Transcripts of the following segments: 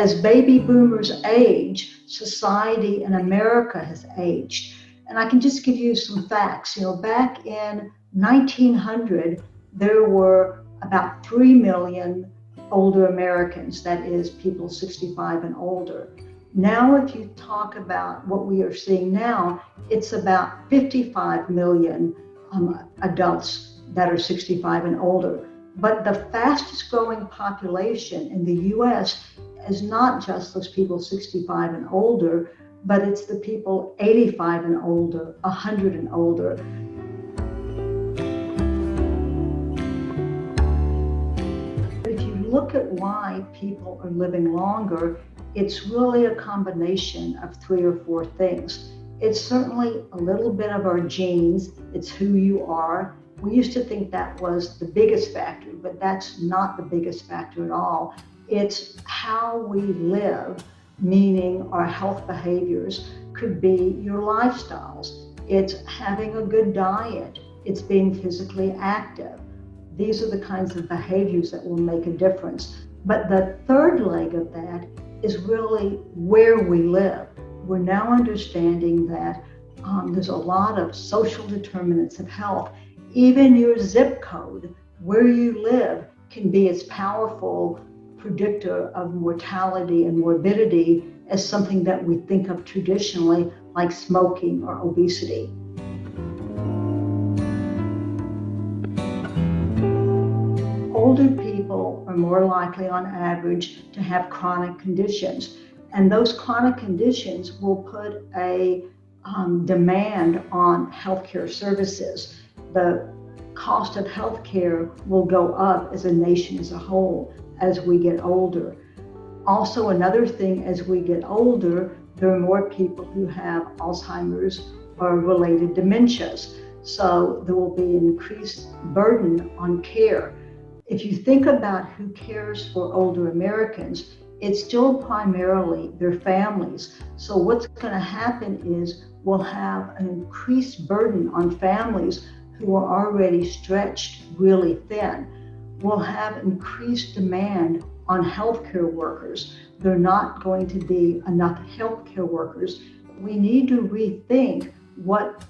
As baby boomers age, society in America has aged. And I can just give you some facts. You know, back in 1900, there were about 3 million older Americans, that is, people 65 and older. Now, if you talk about what we are seeing now, it's about 55 million um, adults that are 65 and older. But the fastest growing population in the US is not just those people 65 and older, but it's the people 85 and older, 100 and older. If you look at why people are living longer, it's really a combination of three or four things. It's certainly a little bit of our genes, it's who you are. We used to think that was the biggest factor, but that's not the biggest factor at all. It's how we live, meaning our health behaviors could be your lifestyles. It's having a good diet. It's being physically active. These are the kinds of behaviors that will make a difference. But the third leg of that is really where we live. We're now understanding that um, there's a lot of social determinants of health. Even your zip code, where you live, can be as powerful predictor of mortality and morbidity as something that we think of traditionally like smoking or obesity. Older people are more likely on average to have chronic conditions. And those chronic conditions will put a um, demand on healthcare services. The cost of healthcare will go up as a nation as a whole as we get older. Also, another thing, as we get older, there are more people who have Alzheimer's or related dementias. So there will be an increased burden on care if you think about who cares for older Americans, it's still primarily their families. So what's going to happen is we'll have an increased burden on families who are already stretched really thin. We'll have increased demand on healthcare workers. There are not going to be enough healthcare workers. We need to rethink what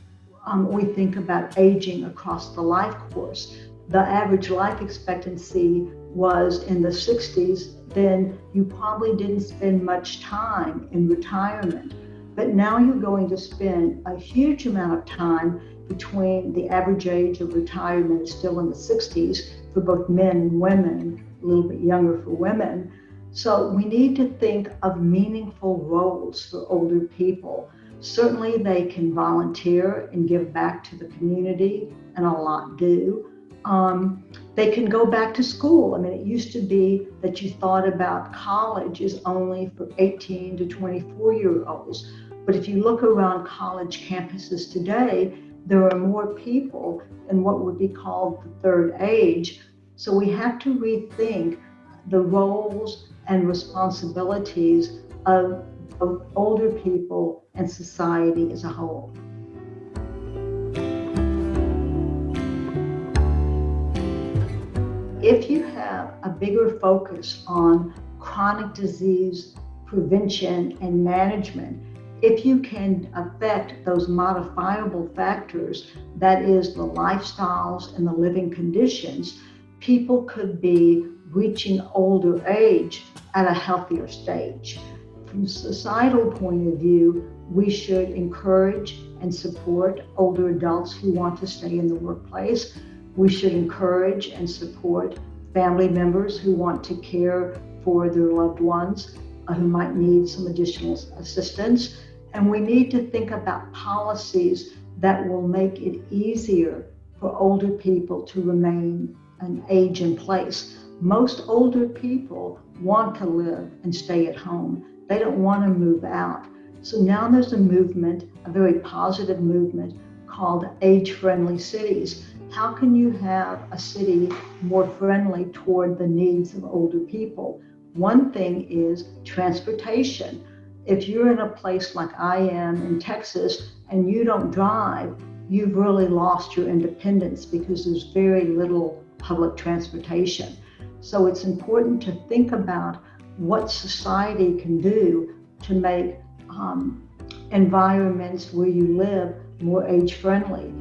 um, we think about aging across the life course the average life expectancy was in the 60s, then you probably didn't spend much time in retirement. But now you're going to spend a huge amount of time between the average age of retirement is still in the 60s for both men and women, a little bit younger for women. So we need to think of meaningful roles for older people. Certainly they can volunteer and give back to the community, and a lot do um, they can go back to school. I mean, it used to be that you thought about college is only for 18 to 24 year olds. But if you look around college campuses today, there are more people in what would be called the third age. So we have to rethink the roles and responsibilities of, older people and society as a whole. if you have a bigger focus on chronic disease prevention and management, if you can affect those modifiable factors, that is the lifestyles and the living conditions, people could be reaching older age at a healthier stage. From a societal point of view, we should encourage and support older adults who want to stay in the workplace we should encourage and support family members who want to care for their loved ones uh, who might need some additional assistance. And we need to think about policies that will make it easier for older people to remain an age in place. Most older people want to live and stay at home. They don't want to move out. So now there's a movement, a very positive movement called age friendly cities how can you have a city more friendly toward the needs of older people? One thing is transportation. If you're in a place like I am in Texas and you don't drive, you've really lost your independence because there's very little public transportation. So it's important to think about what society can do to make um, environments where you live more age friendly.